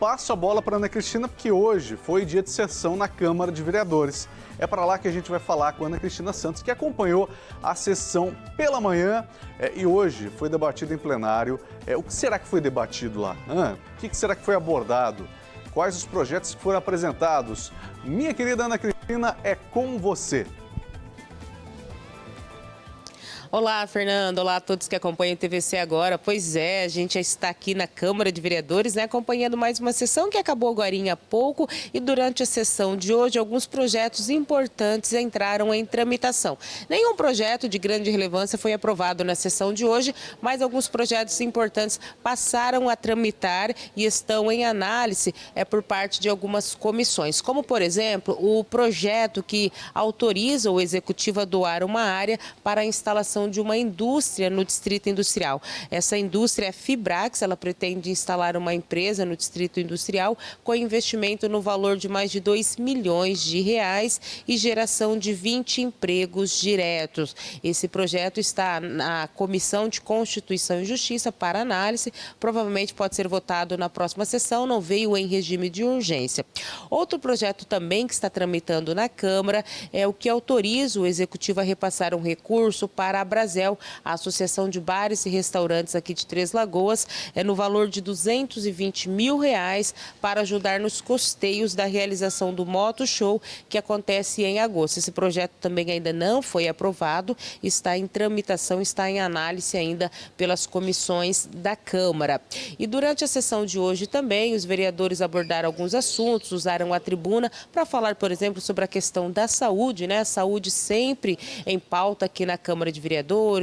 passo a bola para Ana Cristina, porque hoje foi dia de sessão na Câmara de Vereadores. É para lá que a gente vai falar com a Ana Cristina Santos, que acompanhou a sessão pela manhã é, e hoje foi debatido em plenário. É, o que será que foi debatido lá? Ah, o que será que foi abordado? Quais os projetos que foram apresentados? Minha querida Ana Cristina, é com você. Olá, Fernando. Olá a todos que acompanham o TVC agora. Pois é, a gente está aqui na Câmara de Vereadores, né, acompanhando mais uma sessão que acabou agora há pouco e durante a sessão de hoje alguns projetos importantes entraram em tramitação. Nenhum projeto de grande relevância foi aprovado na sessão de hoje, mas alguns projetos importantes passaram a tramitar e estão em análise é, por parte de algumas comissões, como por exemplo o projeto que autoriza o executivo a doar uma área para a instalação de uma indústria no Distrito Industrial. Essa indústria é Fibrax, ela pretende instalar uma empresa no Distrito Industrial com investimento no valor de mais de 2 milhões de reais e geração de 20 empregos diretos. Esse projeto está na Comissão de Constituição e Justiça para análise, provavelmente pode ser votado na próxima sessão, não veio em regime de urgência. Outro projeto também que está tramitando na Câmara é o que autoriza o Executivo a repassar um recurso para a Brasel, a Associação de Bares e Restaurantes aqui de Três Lagoas, é no valor de 220 mil reais para ajudar nos costeios da realização do Moto Show, que acontece em agosto. Esse projeto também ainda não foi aprovado, está em tramitação, está em análise ainda pelas comissões da Câmara. E durante a sessão de hoje também, os vereadores abordaram alguns assuntos, usaram a tribuna para falar, por exemplo, sobre a questão da saúde, né? A saúde sempre em pauta aqui na Câmara de Vereadores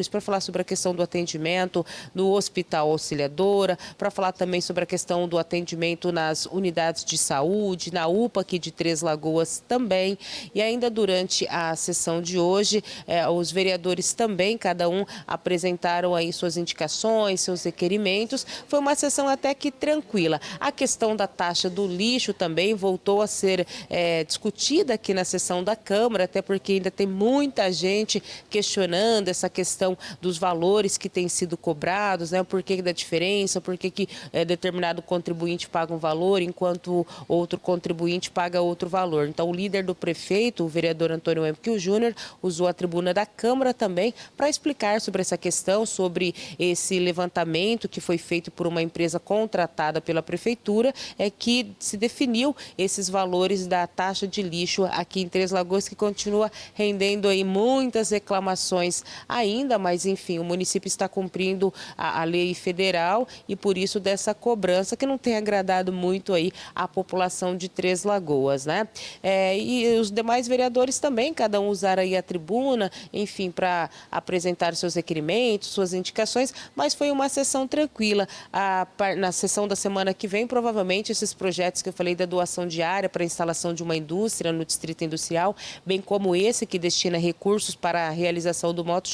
para falar sobre a questão do atendimento no Hospital Auxiliadora, para falar também sobre a questão do atendimento nas unidades de saúde, na UPA aqui de Três Lagoas também. E ainda durante a sessão de hoje, eh, os vereadores também, cada um, apresentaram aí suas indicações, seus requerimentos. Foi uma sessão até que tranquila. A questão da taxa do lixo também voltou a ser eh, discutida aqui na sessão da Câmara, até porque ainda tem muita gente questionando essa essa questão dos valores que têm sido cobrados, né? Por que da diferença, por que, é, determinado contribuinte paga um valor enquanto outro contribuinte paga outro valor. Então, o líder do prefeito, o vereador Antônio Empio Júnior, usou a tribuna da Câmara também para explicar sobre essa questão, sobre esse levantamento que foi feito por uma empresa contratada pela prefeitura, é que se definiu esses valores da taxa de lixo aqui em Três Lagoas, que continua rendendo aí muitas reclamações ainda, mas enfim, o município está cumprindo a, a lei federal e por isso dessa cobrança que não tem agradado muito aí a população de Três Lagoas, né? É, e os demais vereadores também, cada um usar aí a tribuna, enfim, para apresentar seus requerimentos, suas indicações, mas foi uma sessão tranquila. A, na sessão da semana que vem, provavelmente esses projetos que eu falei da doação diária para a instalação de uma indústria no Distrito Industrial, bem como esse que destina recursos para a realização do Moto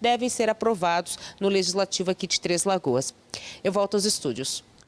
Devem ser aprovados no Legislativo aqui de Três Lagoas. Eu volto aos estúdios.